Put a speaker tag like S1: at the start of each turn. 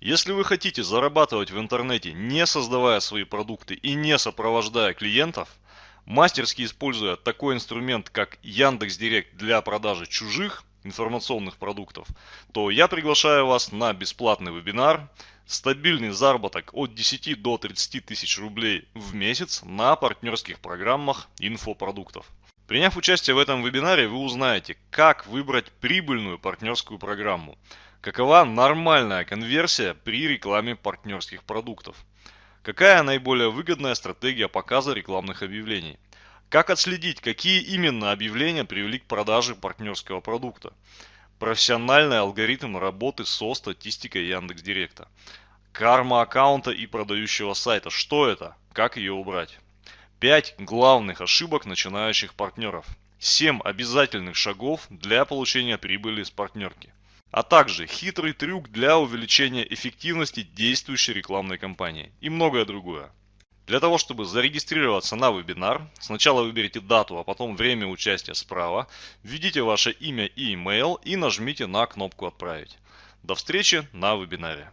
S1: Если вы хотите зарабатывать в интернете, не создавая свои продукты и не сопровождая клиентов, мастерски используя такой инструмент, как Яндекс.Директ для продажи чужих информационных продуктов, то я приглашаю вас на бесплатный вебинар «Стабильный заработок от 10 до 30 тысяч рублей в месяц на партнерских программах инфопродуктов». Приняв участие в этом вебинаре, вы узнаете, как выбрать прибыльную партнерскую программу, какова нормальная конверсия при рекламе партнерских продуктов, какая наиболее выгодная стратегия показа рекламных объявлений – как отследить, какие именно объявления привели к продаже партнерского продукта? Профессиональный алгоритм работы со статистикой Яндекс.Директа. Карма аккаунта и продающего сайта. Что это? Как ее убрать? 5 главных ошибок начинающих партнеров. 7 обязательных шагов для получения прибыли с партнерки. А также хитрый трюк для увеличения эффективности действующей рекламной кампании и многое другое. Для того, чтобы зарегистрироваться на вебинар, сначала выберите дату, а потом время участия справа, введите ваше имя и email и нажмите на кнопку «Отправить». До встречи на вебинаре.